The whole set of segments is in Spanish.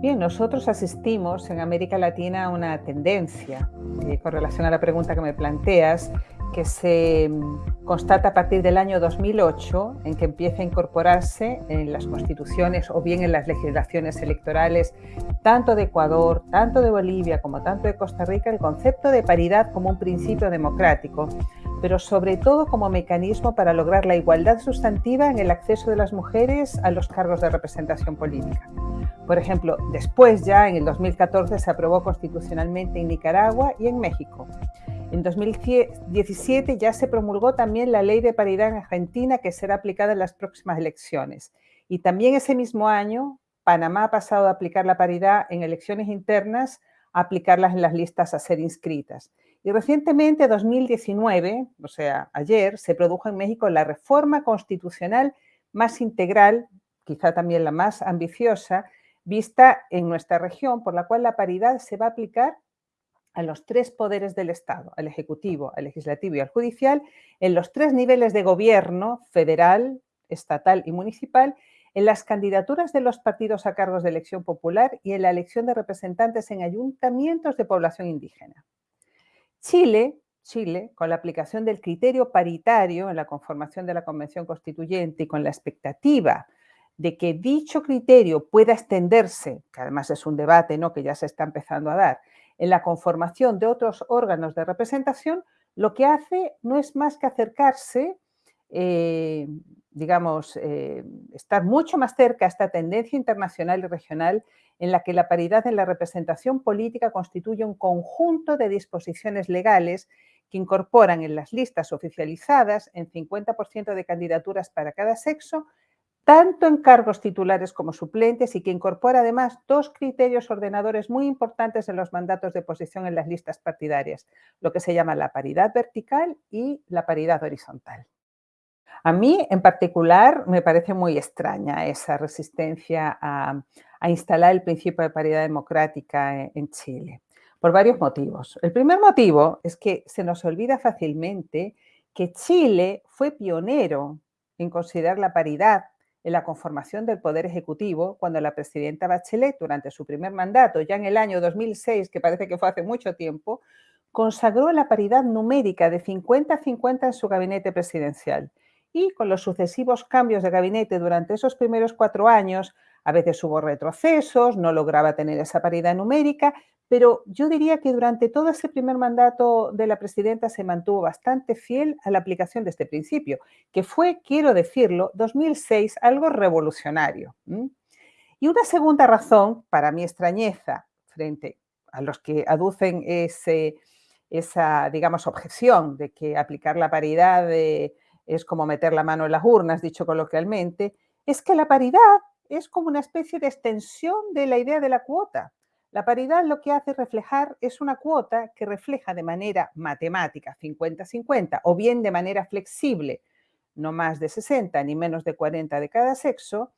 Bien, nosotros asistimos en América Latina a una tendencia, eh, con relación a la pregunta que me planteas, que se mm, constata a partir del año 2008, en que empieza a incorporarse en las constituciones o bien en las legislaciones electorales, tanto de Ecuador, tanto de Bolivia como tanto de Costa Rica, el concepto de paridad como un principio democrático, pero sobre todo como mecanismo para lograr la igualdad sustantiva en el acceso de las mujeres a los cargos de representación política. Por ejemplo, después ya en el 2014 se aprobó constitucionalmente en Nicaragua y en México. En 2017 ya se promulgó también la ley de paridad en Argentina que será aplicada en las próximas elecciones. Y también ese mismo año, Panamá ha pasado a aplicar la paridad en elecciones internas a aplicarlas en las listas a ser inscritas. Y recientemente, 2019, o sea, ayer, se produjo en México la reforma constitucional más integral, quizá también la más ambiciosa, vista en nuestra región, por la cual la paridad se va a aplicar a los tres poderes del Estado, al Ejecutivo, al Legislativo y al Judicial, en los tres niveles de gobierno, federal, estatal y municipal, en las candidaturas de los partidos a cargos de elección popular y en la elección de representantes en ayuntamientos de población indígena. Chile, Chile, con la aplicación del criterio paritario en la conformación de la Convención Constituyente y con la expectativa de que dicho criterio pueda extenderse, que además es un debate ¿no? que ya se está empezando a dar, en la conformación de otros órganos de representación, lo que hace no es más que acercarse, eh, digamos, eh, estar mucho más cerca a esta tendencia internacional y regional en la que la paridad en la representación política constituye un conjunto de disposiciones legales que incorporan en las listas oficializadas en 50% de candidaturas para cada sexo tanto en cargos titulares como suplentes y que incorpora además dos criterios ordenadores muy importantes en los mandatos de posición en las listas partidarias, lo que se llama la paridad vertical y la paridad horizontal. A mí, en particular, me parece muy extraña esa resistencia a, instalar el principio de paridad democrática en, en Chile, por varios motivos. El primer motivo es que se nos olvida fácilmente que Chile fue pionero en considerar la paridad en la conformación del Poder Ejecutivo cuando la presidenta Bachelet, durante su primer mandato, ya en el año 2006, que parece que fue hace mucho tiempo, consagró la paridad numérica de 50-50 en su gabinete presidencial. Y con los sucesivos cambios de gabinete durante esos primeros cuatro años, a veces hubo retrocesos, no lograba tener esa paridad numérica, pero yo diría que durante todo ese primer mandato de la presidenta se mantuvo bastante fiel a la aplicación de este principio, que fue, quiero decirlo, 2006 algo revolucionario. Y una segunda razón para mi extrañeza frente a los que aducen esa, digamos, objeción de que aplicar la paridad es como meter la mano en las urnas, dicho coloquialmente, es que la paridad es como una especie de extensión de la idea de la cuota. La paridad lo que hace reflejar es una cuota que refleja de manera matemática 50-50 o bien de manera flexible, no más de 60 ni menos de 40 de cada sexo,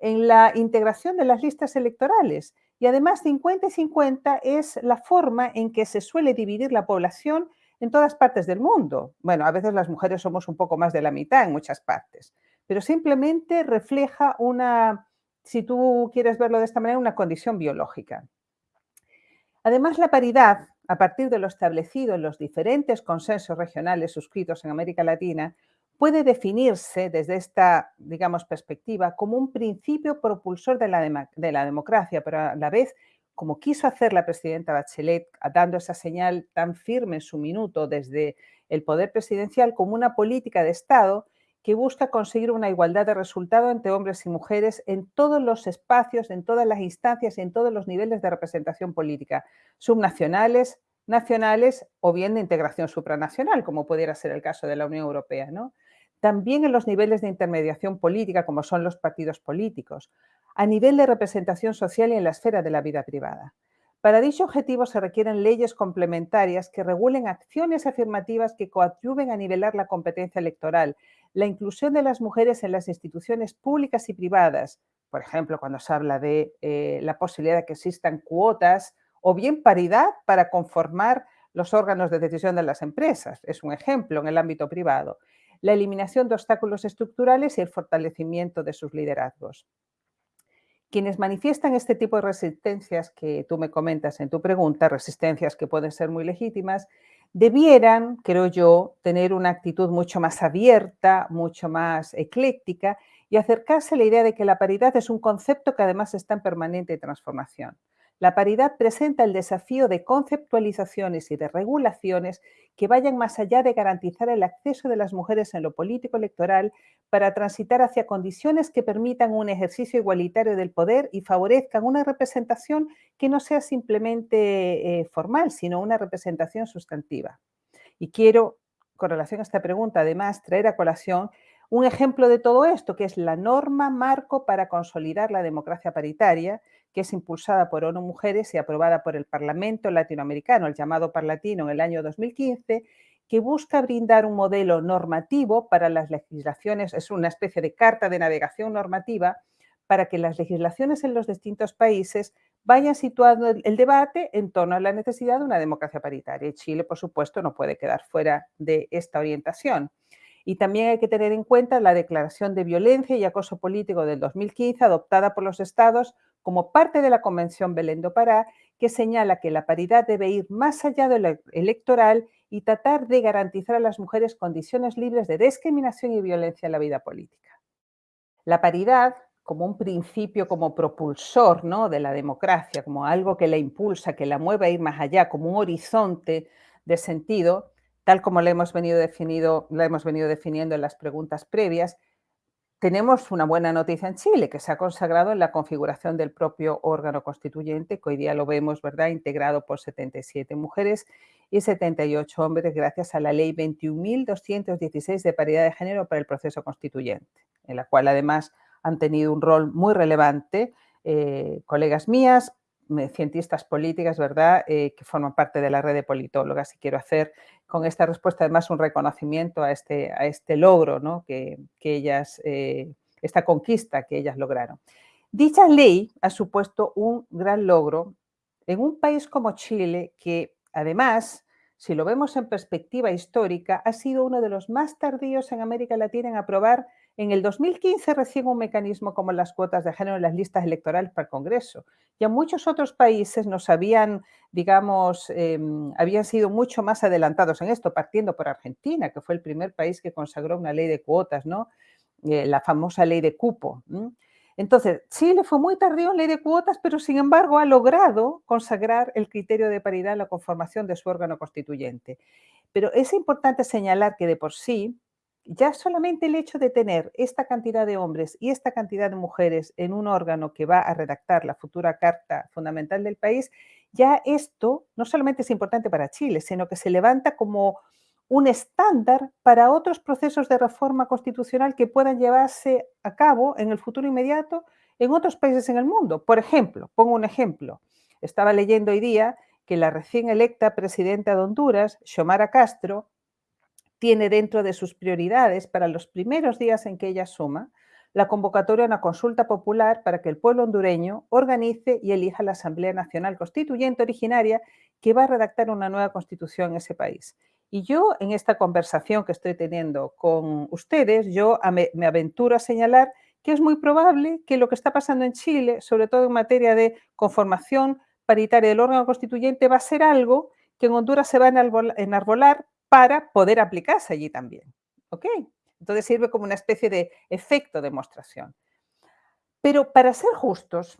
en la integración de las listas electorales. Y además 50 50 es la forma en que se suele dividir la población en todas partes del mundo. Bueno, a veces las mujeres somos un poco más de la mitad en muchas partes, pero simplemente refleja una, si tú quieres verlo de esta manera, una condición biológica. Además, la paridad, a partir de lo establecido en los diferentes consensos regionales suscritos en América Latina, puede definirse desde esta, digamos, perspectiva como un principio propulsor de la, de la democracia, pero a la vez, como quiso hacer la presidenta Bachelet, dando esa señal tan firme en su minuto desde el poder presidencial como una política de Estado que busca conseguir una igualdad de resultado entre hombres y mujeres en todos los espacios, en todas las instancias y en todos los niveles de representación política, subnacionales, nacionales o bien de integración supranacional, como pudiera ser el caso de la Unión Europea. ¿no? También en los niveles de intermediación política, como son los partidos políticos, a nivel de representación social y en la esfera de la vida privada. Para dicho objetivo se requieren leyes complementarias que regulen acciones afirmativas que coadyuven a nivelar la competencia electoral, la inclusión de las mujeres en las instituciones públicas y privadas, por ejemplo, cuando se habla de eh, la posibilidad de que existan cuotas o bien paridad para conformar los órganos de decisión de las empresas, es un ejemplo en el ámbito privado, la eliminación de obstáculos estructurales y el fortalecimiento de sus liderazgos. Quienes manifiestan este tipo de resistencias que tú me comentas en tu pregunta, resistencias que pueden ser muy legítimas, debieran, creo yo, tener una actitud mucho más abierta, mucho más ecléctica y acercarse a la idea de que la paridad es un concepto que además está en permanente transformación. La paridad presenta el desafío de conceptualizaciones y de regulaciones que vayan más allá de garantizar el acceso de las mujeres en lo político electoral para transitar hacia condiciones que permitan un ejercicio igualitario del poder y favorezcan una representación que no sea simplemente eh, formal, sino una representación sustantiva. Y quiero, con relación a esta pregunta, además, traer a colación un ejemplo de todo esto, que es la norma marco para consolidar la democracia paritaria, que es impulsada por ONU Mujeres y aprobada por el Parlamento Latinoamericano, el llamado Parlatino, en el año 2015, que busca brindar un modelo normativo para las legislaciones, es una especie de carta de navegación normativa para que las legislaciones en los distintos países vayan situando el debate en torno a la necesidad de una democracia paritaria. Y Chile, por supuesto, no puede quedar fuera de esta orientación. Y también hay que tener en cuenta la Declaración de Violencia y Acoso Político del 2015, adoptada por los estados como parte de la Convención Belén do Pará, que señala que la paridad debe ir más allá de lo electoral y tratar de garantizar a las mujeres condiciones libres de discriminación y violencia en la vida política. La paridad, como un principio, como propulsor ¿no? de la democracia, como algo que la impulsa, que la mueve a ir más allá, como un horizonte de sentido, tal como lo hemos venido, definido, lo hemos venido definiendo en las preguntas previas, tenemos una buena noticia en Chile, que se ha consagrado en la configuración del propio órgano constituyente, que hoy día lo vemos, ¿verdad?, integrado por 77 mujeres y 78 hombres gracias a la ley 21.216 de paridad de género para el proceso constituyente, en la cual además han tenido un rol muy relevante eh, colegas mías, cientistas políticas, ¿verdad?, eh, que forman parte de la red de politólogas. Y quiero hacer con esta respuesta además un reconocimiento a este, a este logro, ¿no? que, ellas, eh, esta conquista que ellas lograron. Dicha ley ha supuesto un gran logro en un país como Chile, que además, si lo vemos en perspectiva histórica, ha sido uno de los más tardíos en América Latina en aprobar en el 2015 recién un mecanismo como las cuotas de género en las listas electorales para el Congreso. Ya muchos otros países nos habían, digamos, em, habían sido mucho más adelantados en esto, partiendo por Argentina, que fue el primer país que consagró una ley de cuotas, ¿no? Eh, la famosa ley de cupo. Entonces, Chile fue muy tardío en ley de cuotas, pero sin embargo ha logrado consagrar el criterio de paridad en la conformación de su órgano constituyente. Pero es importante señalar que de por sí, ya solamente el hecho de tener esta cantidad de hombres y esta cantidad de mujeres en un órgano que va a redactar la futura Carta Fundamental del país, ya esto no solamente es importante para Chile, sino que se levanta como un estándar para otros procesos de reforma constitucional que puedan llevarse a cabo en el futuro inmediato en otros países en el mundo. Por ejemplo, pongo un ejemplo. Estaba leyendo hoy día que la recién electa presidenta de Honduras, Xiomara Castro, tiene dentro de sus prioridades para los primeros días en que ella suma la convocatoria a una consulta popular para que el pueblo hondureño organice y elija la Asamblea Nacional Constituyente originaria que va a redactar una nueva constitución en ese país. Y yo en esta conversación que estoy teniendo con ustedes, yo me aventuro a señalar que es muy probable que lo que está pasando en Chile, sobre todo en materia de conformación paritaria del órgano constituyente, va a ser algo que en Honduras se va a enarbolar para poder aplicarse allí también. ¿Ok? Entonces sirve como una especie de efecto de demostración. Pero para ser justos,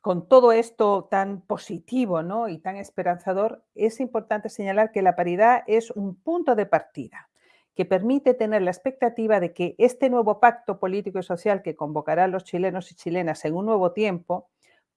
con todo esto tan positivo ¿no? y tan esperanzador, es importante señalar que la paridad es un punto de partida que permite tener la expectativa de que este nuevo pacto político y social que convocará a los chilenos y chilenas en un nuevo tiempo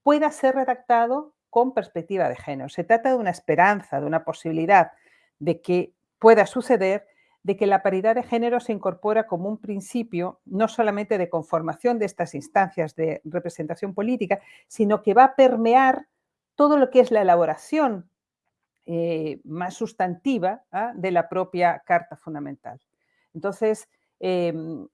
pueda ser redactado con perspectiva de género. Se trata de una esperanza, de una posibilidad de que pueda suceder, de que la paridad de género se incorpora como un principio no solamente de conformación de estas instancias de representación política, sino que va a permear todo lo que es la elaboración eh, más sustantiva ¿ah? de la propia Carta Fundamental. Entonces, em,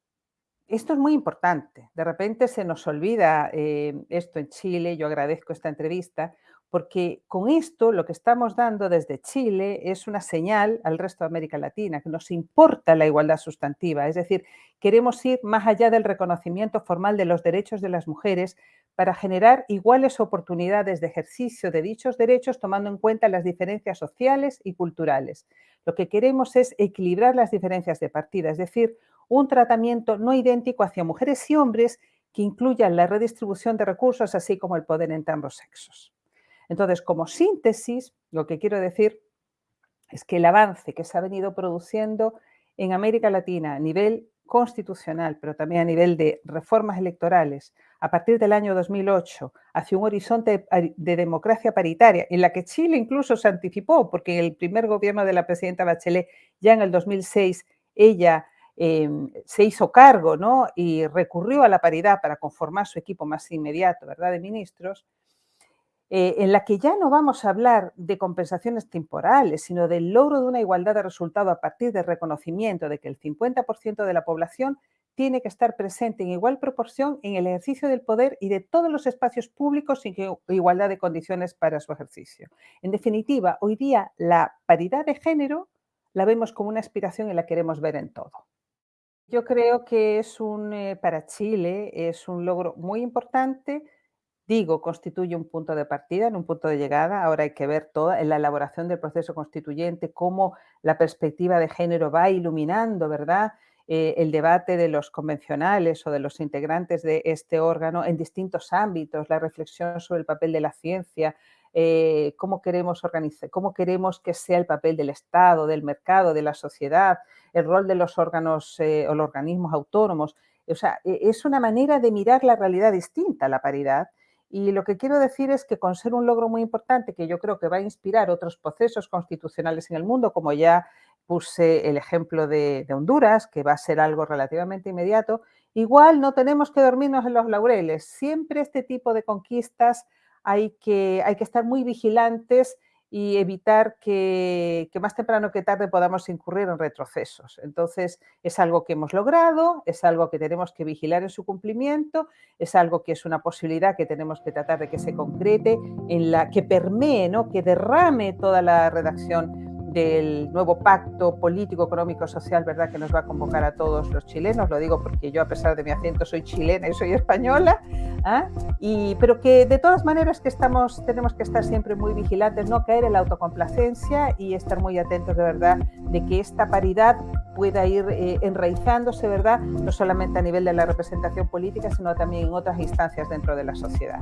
esto es muy importante. De repente se nos olvida eh, esto en Chile, yo agradezco esta entrevista, porque con esto lo que estamos dando desde Chile es una señal al resto de América Latina, que nos importa la igualdad sustantiva, es decir, queremos ir más allá del reconocimiento formal de los derechos de las mujeres para generar iguales oportunidades de ejercicio de dichos derechos tomando en cuenta las diferencias sociales y culturales. Lo que queremos es equilibrar las diferencias de partida, es decir, un tratamiento no idéntico hacia mujeres y hombres que incluyan la redistribución de recursos, así como el poder entre ambos sexos. Entonces, como síntesis, lo que quiero decir es que el avance que se ha venido produciendo en América Latina a nivel constitucional, pero también a nivel de reformas electorales, a partir del año 2008, hacia un horizonte de democracia paritaria, en la que Chile incluso se anticipó, porque en el primer gobierno de la presidenta Bachelet, ya en el 2006, ella em, se hizo cargo ¿no? y recurrió a la paridad para conformar su equipo más inmediato ¿verdad? de ministros, eh, en la que ya no vamos a hablar de compensaciones temporales, sino del logro de una igualdad de resultado a partir del reconocimiento de que el 50% de la población tiene que estar presente en igual proporción en el ejercicio del poder y de todos los espacios públicos sin igualdad de condiciones para su ejercicio. En definitiva, hoy día la paridad de género la vemos como una aspiración y la queremos ver en todo. Yo creo que es un, eh, para Chile, es un logro muy importante digo, constituye un punto de partida, en un punto de llegada. Ahora hay que ver toda en la elaboración del proceso constituyente cómo la perspectiva de género va iluminando, ¿verdad? Eh, el debate de los convencionales o de los integrantes de este órgano en distintos ámbitos, la reflexión sobre el papel de la ciencia, eh, cómo queremos organizar, cómo queremos que sea el papel del Estado, del mercado, de la sociedad, el rol de los órganos eh, o los organismos autónomos. O sea, e, es una manera de mirar la realidad distinta, la paridad, y lo que quiero decir es que con ser un logro muy importante que yo creo que va a inspirar otros procesos constitucionales en el mundo, como ya puse el ejemplo de, Honduras, que va a ser algo relativamente inmediato, igual no tenemos que dormirnos en los laureles. Siempre este tipo de conquistas hay que, hay que estar muy vigilantes y evitar que, más temprano que tarde podamos incurrir en retrocesos. Entonces, es algo que hemos logrado, es algo que tenemos que vigilar en su cumplimiento, es algo que es una posibilidad que tenemos que tratar de que se concrete, en la que permee, ¿no? que derrame toda la redacción del nuevo pacto político, económico, social, ¿verdad? Que nos va a convocar a todos los chilenos, lo digo porque yo a pesar de mi acento soy chilena y soy española, ¿ah? y, pero que de todas maneras que estamos, tenemos que estar siempre muy vigilantes, no caer en la autocomplacencia y estar muy atentos de verdad de que esta paridad pueda ir eh, enraizándose, ¿verdad? No solamente a nivel de la representación política, sino también en otras instancias dentro de la sociedad.